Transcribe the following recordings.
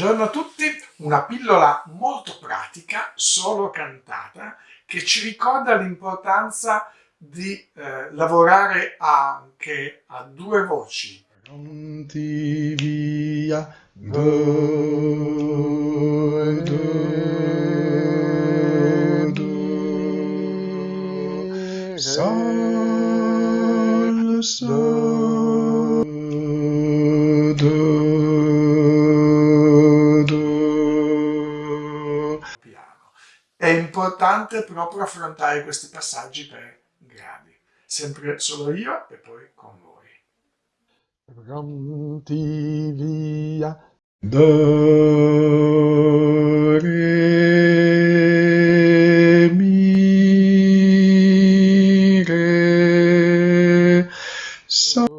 Buongiorno a tutti, una pillola molto pratica, solo cantata, che ci ricorda l'importanza di eh, lavorare anche a due voci. Pronti via, do, do, do, sol, sol, È importante proprio affrontare questi passaggi per gradi. Sempre solo io e poi con voi. Pronti via. Do, re, mi, re, so,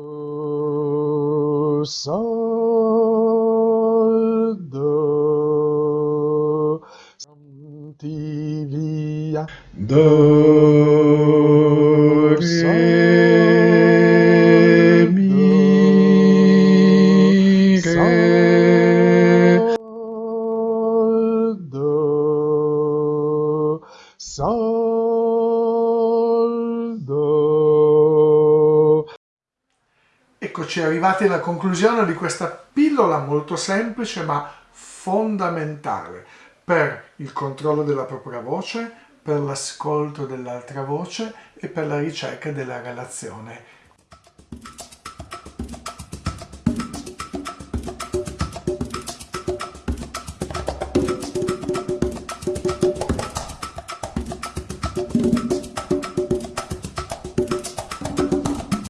via. Do re mi re do sol do Eccoci arrivati alla conclusione di questa pillola molto semplice ma fondamentale per il controllo della propria voce, per l'ascolto dell'altra voce e per la ricerca della relazione